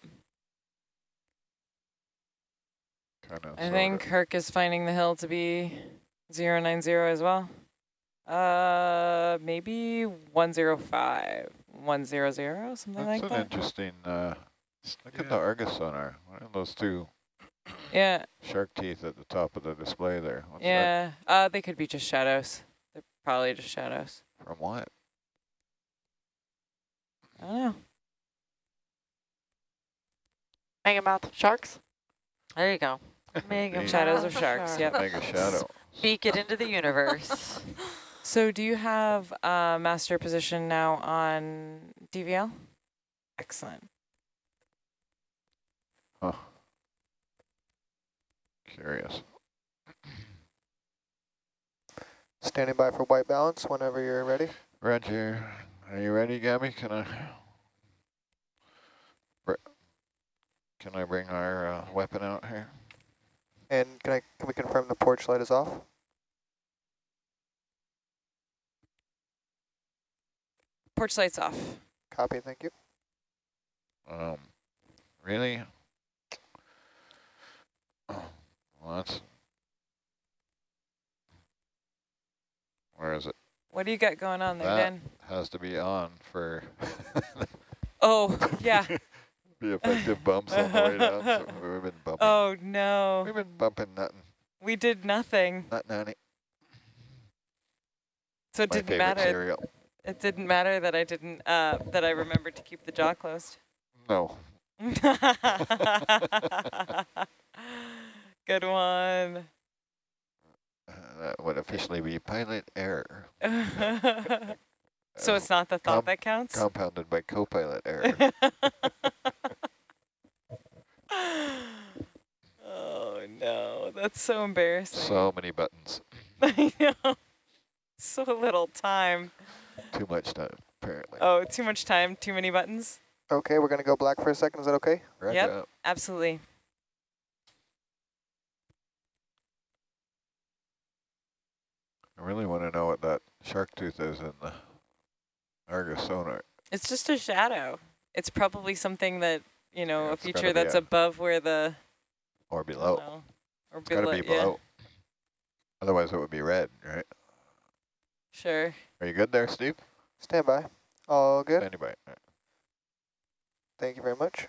S2: Kind of.
S7: I think Herc is finding the hill to be 090 as well. Uh, maybe 105, 100, something
S2: That's
S7: like that.
S2: That's an interesting. Uh, look at the Argus sonar. What are those two
S7: Yeah,
S2: shark teeth at the top of the display there? What's that
S7: yeah. Uh, they could be just shadows. They're probably just shadows.
S2: from what?
S7: I don't know.
S5: Megamouth sharks.
S4: There you go.
S1: Mega
S2: The
S7: Shadows of sharks, yep.
S2: Mega shadow.
S4: Speak it into the universe.
S7: So do you have uh, master position now on DVL? Excellent.
S2: Huh. Curious.
S6: Standing by for white balance whenever you're ready.
S2: Roger. Are you ready, Gabby? Can I? Br- Can I bring our uh, weapon out here?
S6: And can I can we confirm the porch light is off?
S7: Porch lights off.
S6: Copy, thank you.
S2: Um, really? Oh, well, that's. Where is it?
S7: What do you got going on there,
S2: That-
S7: Dan?
S2: Has to be on for
S7: Oh, yeah.
S2: be effective bumps on the way down. So we've been bumping.
S7: Oh, no.
S2: We've been bumping nothing.
S7: We did nothing.
S2: Not nanny.
S7: So it
S2: My
S7: didn't matter.
S2: cereal.
S7: It didn't matter that I didn't, uh, that I remembered to keep the jaw closed.
S2: No.
S7: Good one.
S2: Uh, that would officially be pilot error.
S7: so
S2: Uh,
S7: it's not the thought that counts?
S2: compounded by co-pilot error.
S7: oh no, that's so embarrassing.
S2: so many buttons.
S7: I know. So little time.
S2: Too much time, apparently.
S7: Oh, too much time, too many buttons?
S6: Okay, we're going to go black for a second. Is that okay?
S2: Roger
S7: yep.
S2: up.
S7: Absolutely.
S2: I really want to know what that shark tooth is in the Argus sonar.
S7: It's just a shadow. It's probably something that, you know,
S2: Yeah,
S7: a feature that's
S2: a-
S7: above where the,
S2: Or below.
S7: know, or
S2: It's got to
S7: below,
S2: be
S7: yeah,
S2: below. Otherwise it would be red, right?
S7: sure.
S2: Are you good there, Steve?
S6: Stand by. All good.
S2: Anybody?
S6: Thank you very much.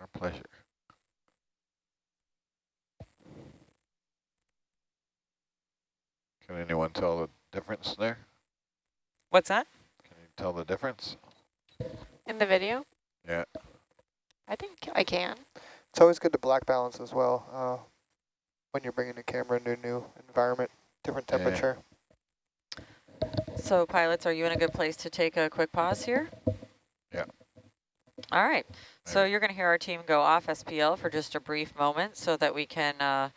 S2: Our pleasure. Can anyone tell the difference there?
S7: What's that?
S2: Can you tell the difference?
S5: In the video?
S2: Yeah.
S5: I think I can.
S6: It's always good to black balance as well uh, when you're bringing the camera into a new environment, different temperature.
S2: Yeah.
S6: temperature.
S4: So pilots, are you in a good place to take a quick pause here?
S2: Yeah.
S4: All right. So you're going to hear our team go off SPL for just a brief moment so that we can uh,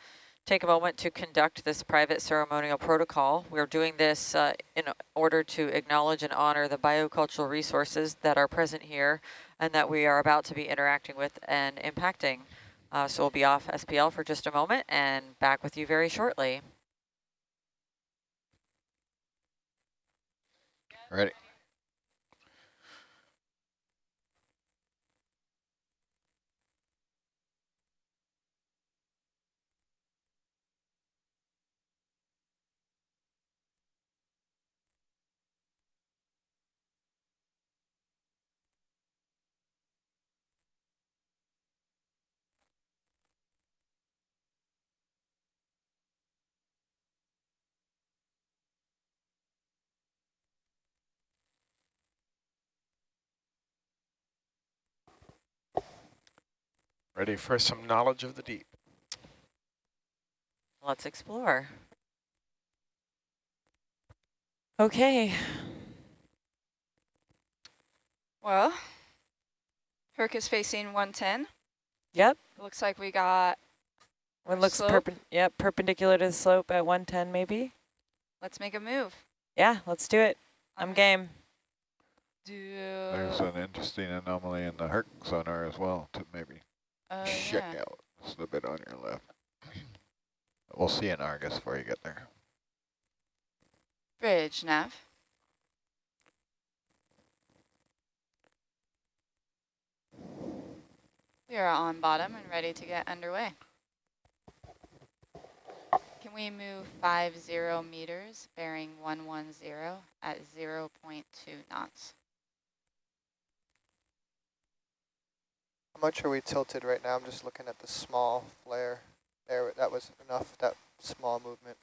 S4: take a moment to conduct this private ceremonial protocol. We're doing this uh, in order to acknowledge and honor the biocultural resources that are present here and that we are about to be interacting with and impacting. Uh, so we'll be off SPL for just a moment and back with you very shortly.
S2: Ready?
S3: Ready for some knowledge of the deep.
S4: Let's explore.
S7: Okay.
S9: Well, Herc is facing 110.
S7: Yep.
S9: Looks like we got,
S7: One looks
S9: Slope?
S7: perpen yep, perpendicular to the slope at 110 maybe.
S9: let's make a move.
S7: Yeah, let's do it. I'm
S9: Alright.
S7: game.
S9: Do,
S2: There's an interesting anomaly in the Herc sonar as well to maybe
S9: uh,
S2: check
S9: yeah.
S2: out. Just a bit on your left. We'll see an Argus before you get there.
S9: Bridge, nav. We are on bottom and ready to get underway. Can we move five zero meters, bearing 110 at 0 0.2 knots?
S6: How much are we tilted right now? I'm just looking at the small flare. There, that was enough, that small movement.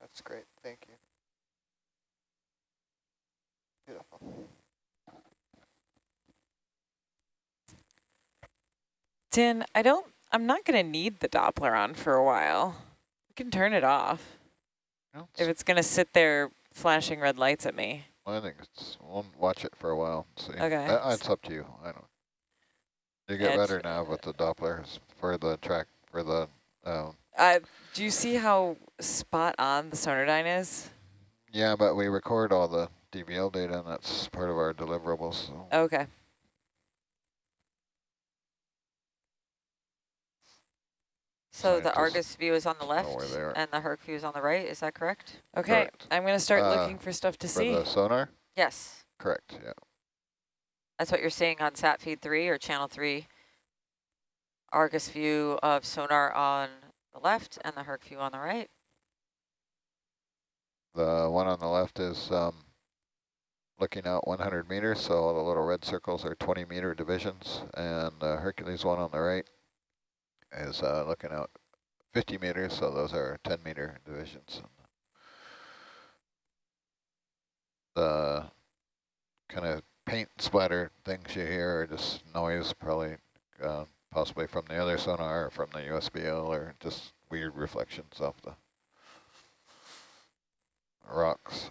S6: That's great, thank you. Beautiful.
S7: Dan, I don't, I'm not going to need the Doppler on for a while. We can turn it off
S2: No,
S7: if it's going to sit there flashing red lights at me.
S2: I think it's, we'll watch it for a while see.
S7: Okay.
S2: Uh, it's up to you. I don't. You get
S7: It's-
S2: better now with the Dopplers for the track, for the, um,
S7: Uh, do you see how spot on the Sonardyne is?
S2: yeah, but we record all the DVL data and that's part of our deliverables. So.
S7: Okay.
S4: So the Argus view is on the left
S2: where
S4: and the Herc view is on the right, is that correct?
S7: Okay,
S2: Correct.
S7: I'm going to start
S2: Uh,
S7: looking for stuff to
S2: For
S7: see.
S2: the sonar?
S4: Yes,
S2: Correct, yeah.
S4: that's what you're seeing on sat feed three or channel three. Argus view of sonar on the left and the Herc view on the right.
S2: The one on the left is um, looking out 100 meters, so all the little red circles are 20 meter divisions, and the Hercules one on the right is uh, looking out 50 meters, so those are 10 meter divisions. The kind of paint splatter things you hear are just noise, probably uh, possibly from the other sonar or from the USBL or just weird reflections off the rocks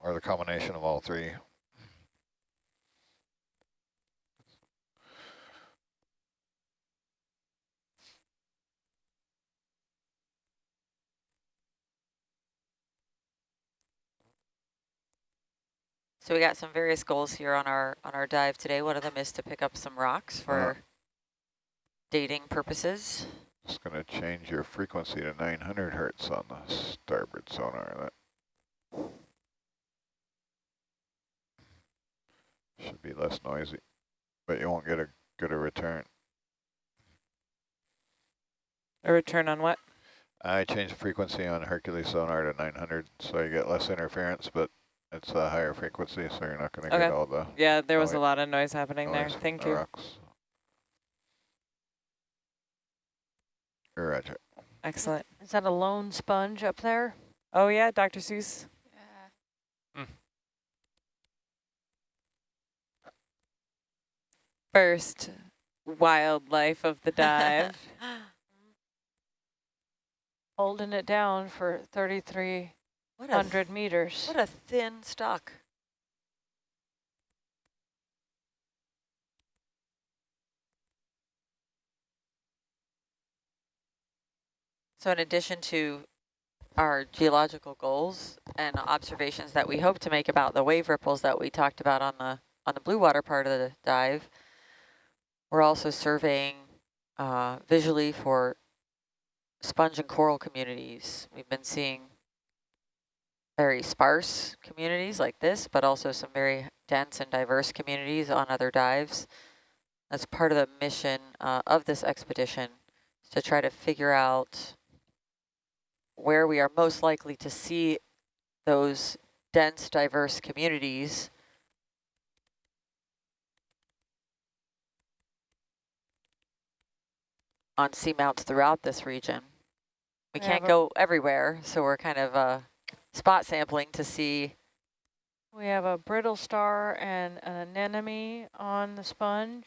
S2: or the combination of all three.
S4: So we got some various goals here on our on our dive today. One of them is to pick up some rocks for uh-huh. dating purposes.
S2: Just going to change your frequency to 900 hertz on the starboard sonar. That should be less noisy, but you won't get a good a return.
S7: A return on what?
S2: I changed the frequency on Hercules sonar to 900, so you get less interference, but it's a higher frequency, so you're not going to
S7: Okay.
S2: get all the
S7: Yeah, there was a lot of noise happening there.
S2: noise from
S7: Thank
S2: the
S7: you.
S2: rocks. Roger.
S7: Excellent.
S1: Is that a lone sponge up there?
S7: Oh yeah, Dr. Seuss.
S9: Yeah. Hmm.
S7: First wildlife of the dive.
S1: Holding it down for 3,300
S4: what a th-
S1: meters.
S4: what a thin stock. So in addition to our geological goals and observations that we hope to make about the wave ripples that we talked about on the on the blue water part of the dive, we're also surveying uh, visually for sponge and coral communities. We've been seeing very sparse communities like this, but also some very dense and diverse communities on other dives. That's part of the mission uh, of this expedition, to try to figure out where we are most likely to see those dense, diverse communities on seamounts throughout this region. We
S7: uh,
S4: can't go everywhere, so we're kind of uh, spot sampling to see.
S1: We have a brittle star and an anemone on the sponge.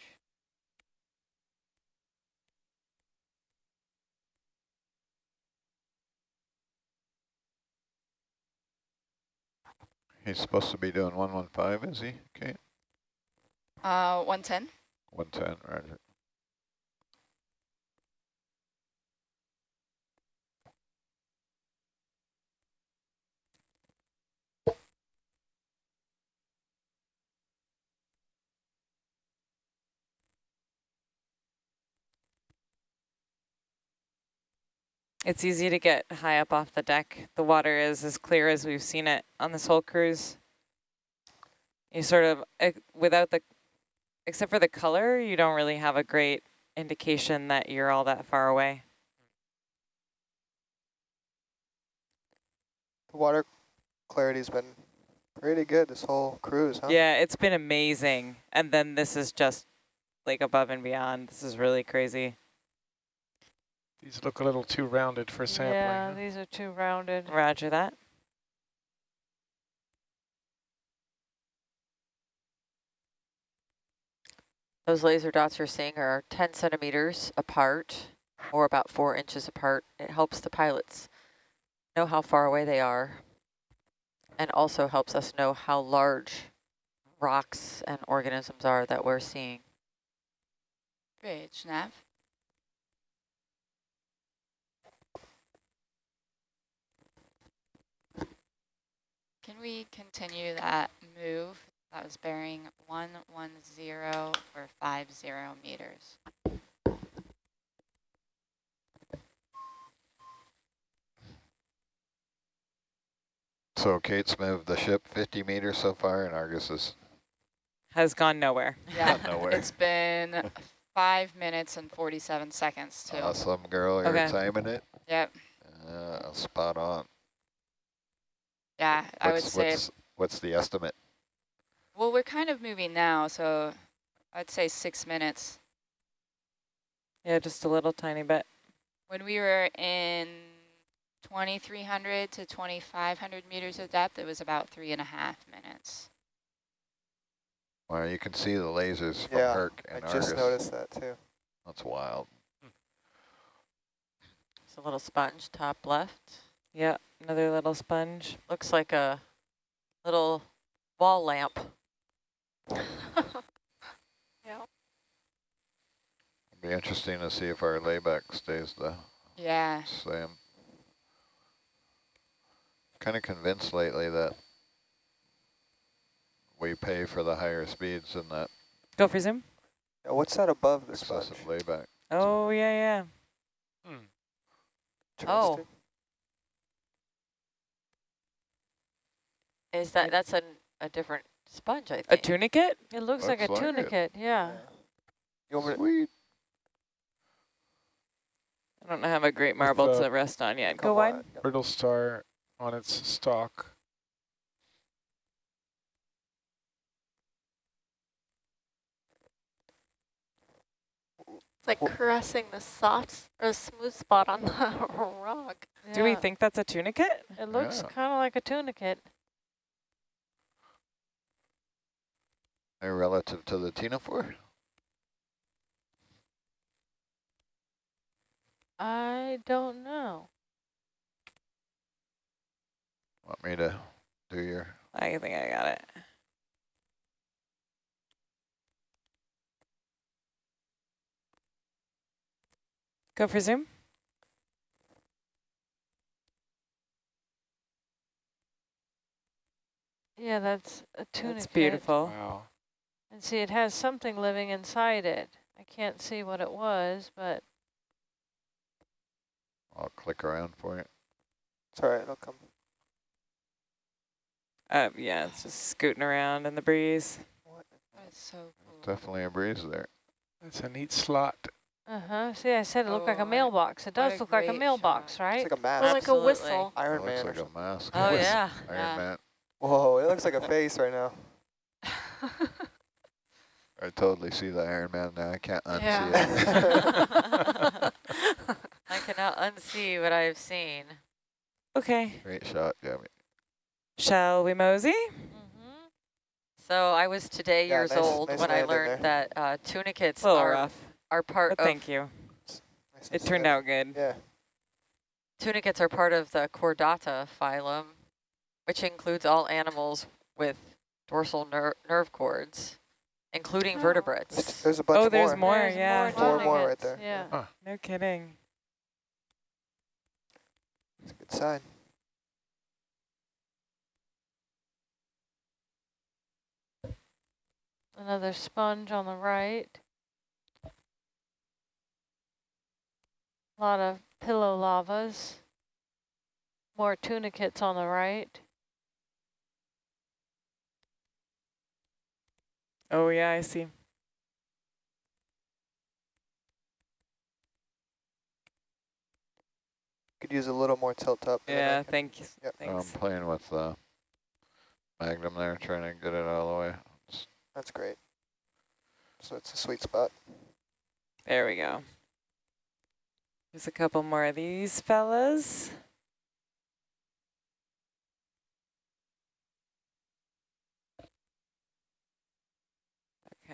S2: He's supposed to be doing 115, is he? Okay,
S9: Uh, 110.
S2: 110, roger.
S7: It's easy to get high up off the deck. The water is as clear as we've seen it on this whole cruise. You sort of, eh, without the, except for the color, you don't really have a great indication that you're all that far away.
S6: The water clarity's been pretty good this whole cruise, huh?
S7: Yeah, it's been amazing. And then this is just like above and beyond. This is really crazy.
S3: These look a little too rounded for sampling.
S1: Yeah,
S3: huh?
S1: these are too rounded.
S7: Roger that.
S4: Those laser dots you're seeing are 10 centimeters apart or about four inches apart. It helps the pilots know how far away they are and also helps us know how large rocks and organisms are that we're seeing.
S9: Bridge, nav. Can we continue that move? That was bearing 110 for 50 meters.
S2: So Kate's moved the ship 50 meters so far, and Argus is
S7: Has gone nowhere.
S9: Yeah,
S2: nowhere.
S9: it's been five minutes and 47 seconds too.
S2: awesome, girl. You're
S7: Okay.
S2: timing it.
S9: Yep.
S2: Uh, spot on.
S9: Yeah, I would
S2: What's,
S9: say,
S2: what's, what's the estimate?
S9: well, we're kind of moving now, so I'd say six minutes.
S7: Yeah, just a little tiny bit.
S9: When we were in 2,300 to 2,500 meters of depth, it was about three and a half minutes.
S2: Well, you can see the lasers from
S6: Yeah,
S2: Herc and
S6: I
S2: and
S6: just
S2: Argus.
S6: noticed that too.
S2: That's wild.
S4: It's a little sponge top left.
S7: Yeah, another little sponge.
S4: Looks like a little wall lamp. Yeah.
S2: It'd be interesting to see if our layback stays the
S9: Yeah,
S2: same. Kind of convinced lately that we pay for the higher speeds and that
S7: Go for zoom.
S6: Yeah, what's that above the sponge?
S2: excessive layback.
S7: Oh, yeah, yeah.
S3: Hmm.
S4: Oh. Is that, that's a, a different sponge, I think.
S7: A tunicate?
S1: It looks like a
S2: Looks like it.
S1: tunicate, yeah.
S6: You want me to-
S2: Sweet.
S7: I don't have a great marble
S3: uh,
S7: to rest on yet. Go
S6: come
S7: wide.
S6: on.
S3: Brittle star on its stalk.
S5: It's like caressing the soft or smooth spot on the rock.
S7: Do we think that's a tunicate?
S1: It looks
S2: Yeah.
S1: kind of like a tunicate.
S2: Relative to the Ctenophore?
S1: I don't know.
S2: Want me to do your
S7: I think I got it. Go for zoom.
S1: Yeah, that's a tunicate.
S7: That's beautiful.
S3: Wow.
S1: And see, it has something living inside it. I can't see what it was, but
S2: I'll click around for you.
S6: It's all right, it'll come.
S7: Uh, yeah, it's just scooting around in the breeze.
S9: that's so cool.
S2: Definitely a breeze there.
S3: That's a neat slot.
S1: uh-huh. See, I said it looked like
S9: Oh,
S1: a
S9: a-
S1: mailbox. It does look like a mailbox,
S9: shot.
S1: right?
S6: It's like a mask.
S5: Or like a whistle.
S6: Iron
S2: It
S6: Man.
S2: looks
S6: or
S2: like a mask.
S4: Oh,
S2: Iron
S4: yeah.
S9: Yeah.
S2: Man.
S6: Whoa, it looks like a face right now.
S2: I totally see the Iron Man now. I can't unsee
S1: Yeah.
S2: it.
S4: I cannot unsee what I have seen.
S7: Okay,
S2: Great shot, Gabby.
S7: shall we mosey?
S1: Mhm.
S4: So I was today
S6: Yeah,
S4: years
S6: nice-
S4: old
S6: nice
S4: when I learned that uh, tunicates
S7: A little
S4: are,
S7: rough,
S4: are part
S7: but
S4: of
S7: thank you.
S6: Nice
S7: It turned out good.
S6: Yeah.
S4: tunicates are part of the Chordata phylum, which includes all animals with dorsal ner nerve cords, including
S5: Oh.
S4: vertebrates.
S6: There's a bunch
S7: Oh,
S6: of
S7: there's
S6: more.
S7: more,
S1: There's
S7: yeah.
S6: Four more right there.
S1: Yeah.
S7: No kidding.
S6: It's a good sign.
S1: Another sponge on the right. A lot of pillow lavas. More tunicates on the right.
S7: Oh, yeah, I see.
S6: Could use a little more tilt up. and then I
S7: Yeah, thank you.
S6: Yep.
S2: I'm playing with the Magnum there, trying to get it all the way. It's
S6: That's great. So it's a sweet spot.
S7: There we go. There's a couple more of these fellas.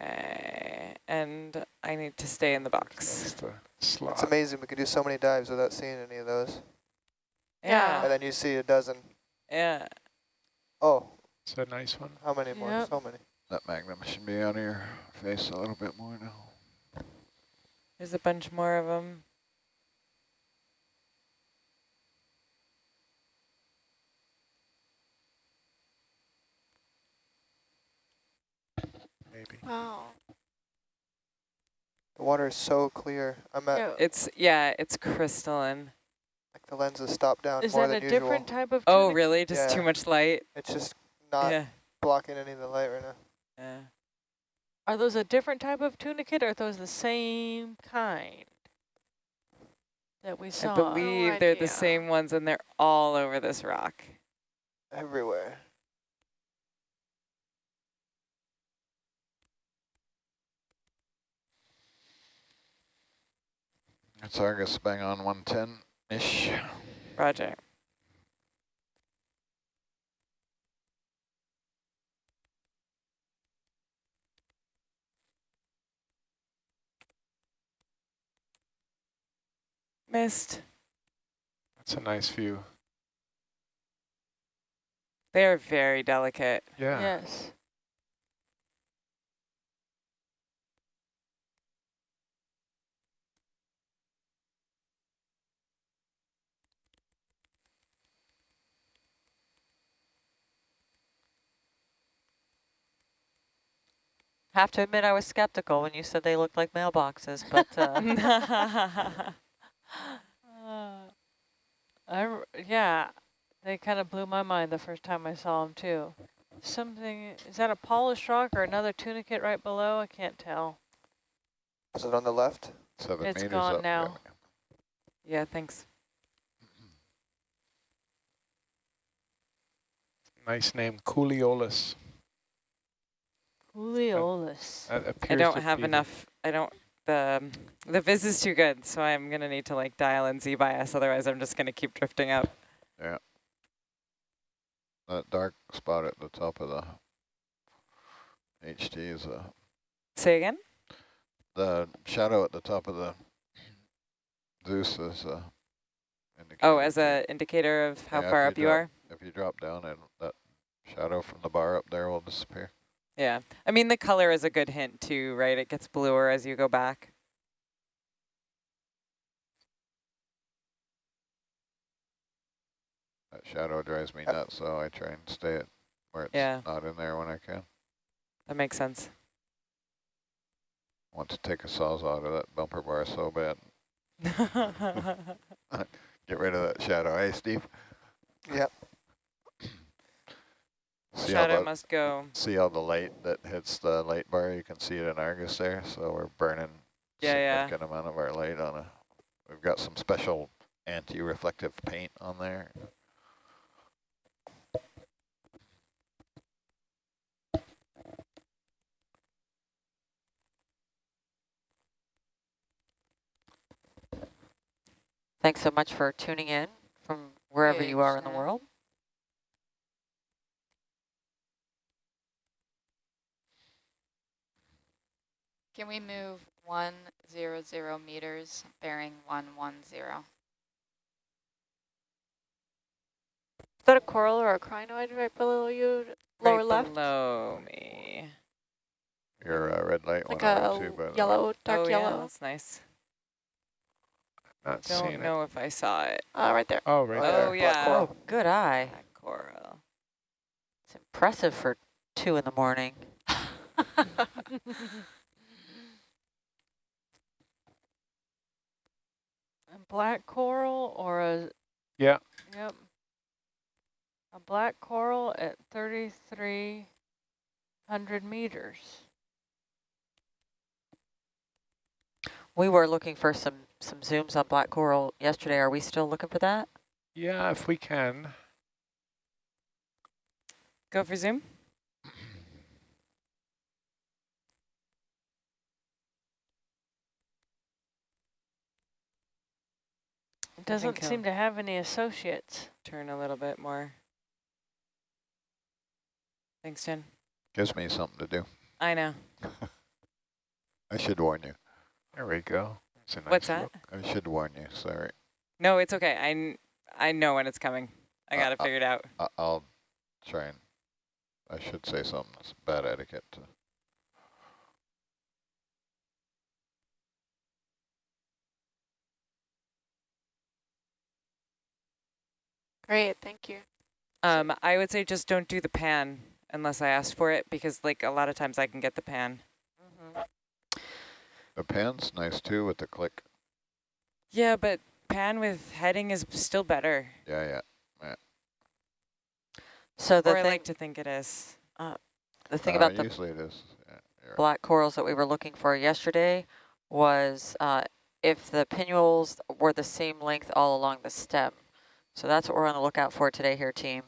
S7: Okay, and I need to stay in the box.
S3: That's
S6: It's amazing. We could do so many dives without seeing any of those.
S7: Yeah,
S6: And then you see a dozen.
S7: yeah.
S6: Oh,
S3: It's a nice one.
S6: how many more?
S1: Yep.
S6: So many.
S2: That Magnum should be on your face a little bit more now.
S7: There's a bunch more of them.
S3: Maybe.
S5: Wow.
S6: The water is so clear. I'm at
S1: Yeah,
S7: It's, yeah, it's crystalline.
S6: Like the lenses stop down
S1: Is
S6: more
S1: that a different type of
S7: Oh, really? Just too much light?
S6: It's just not
S7: yeah.
S6: blocking any of the light right now.
S7: Yeah.
S1: Are those a different type of tunicate or are those the same kind that we saw?
S7: I
S1: saw?
S7: believe they're the same ones and they're all over this rock.
S6: Everywhere.
S2: It's Argus bang on 110-ish.
S7: Roger. Missed.
S3: That's a nice view.
S7: They're very delicate.
S3: Yeah.
S1: Yes.
S4: Have to admit I was skeptical when you said they looked like mailboxes, but uh,
S1: Uh, I r yeah, they kind of blew my mind the first time I saw them too. Something, is that a polished rock or another tunicate right below? I can't tell.
S6: Is it on the left?
S2: Seven
S1: It's
S2: meters
S1: gone
S2: up.
S1: now.
S7: yeah, thanks.
S3: Nice name, Cooliolis.
S1: Juliolis.
S7: I don't have
S3: be the-
S7: enough. I don't. The um, the viz is too good, so I'm gonna need to like dial in Z bias. Otherwise, I'm just gonna keep drifting up.
S2: Yeah. That dark spot at the top of the HT is a,
S7: Say again.
S2: the shadow at the top of the Zeus is a indicator.
S7: Oh, as a indicator of how
S2: Yeah,
S7: far
S2: if
S7: up you are.
S2: If you drop down and that shadow from the bar up there will disappear.
S7: Yeah, I mean the color is a good hint too, right? It gets bluer as you go back.
S2: That shadow drives me nuts, so I try and stay it where it's
S7: Yeah.
S2: not in there when I can.
S7: That makes sense.
S2: want to take a sawzall to that bumper bar so bad. Get rid of that shadow, hey Steve?
S6: Yep.
S2: See how
S7: Shadow
S2: the,
S7: must go.
S2: see how the light that hits the light bar, you can see it in Argus there, so we're burning
S7: Yeah, yeah.
S2: significant amount of our light on a, we've got some special anti-reflective paint on there.
S4: thanks so much for tuning in from wherever you are in the world.
S9: Can we move one zero zero meters, bearing one one zero?
S5: Is that a coral or a crinoid right below you, lower
S7: right
S5: left?
S7: below me.
S2: Your uh, red light
S5: Like
S2: went
S5: a
S2: over too, by the way.
S5: yellow, dark
S7: oh yeah,
S5: yellow.
S7: that's nice.
S3: Not
S7: Don't
S3: seeing
S7: know if I saw it.
S5: Uh, right there.
S3: Oh, right
S6: Oh,
S3: there.
S6: yeah.
S7: Oh yeah,
S6: coral.
S4: Oh, good eye.
S7: Black coral.
S4: It's impressive for two in the morning.
S1: black coral or a,
S3: Yeah.
S1: yep. A black coral at 3,300 meters.
S4: We were looking for some some zooms on black coral yesterday. Are we still looking for that?
S3: Yeah, if we can.
S7: Go for zoom.
S1: It doesn't seem to have any associates.
S7: Turn a little bit more. Thanks, Jen.
S2: Gives me something to do.
S7: I know.
S2: I should warn you.
S3: There we go. Nice
S7: What's that?
S3: look.
S2: I should warn you, sorry.
S7: No, it's okay. I, I know when it's coming. I
S2: Uh,
S7: got it
S2: uh,
S7: figured out.
S2: I I'll try and, I should say something, it's bad etiquette to
S5: Great, thank you.
S7: Um, I would say just don't do the pan unless I ask for it because like a lot of times I can get the pan.
S2: The pan's nice too with the click.
S7: Yeah, but pan with heading is still better.
S2: Yeah, yeah. yeah.
S4: So the
S7: or I like to think it is.
S4: the thing
S2: Uh,
S4: about the
S2: Usually it is. Yeah, you're right.
S4: black corals that we were looking for yesterday was uh, if the pinnules were the same length all along the stem. So that's what we're on the lookout for today here, team.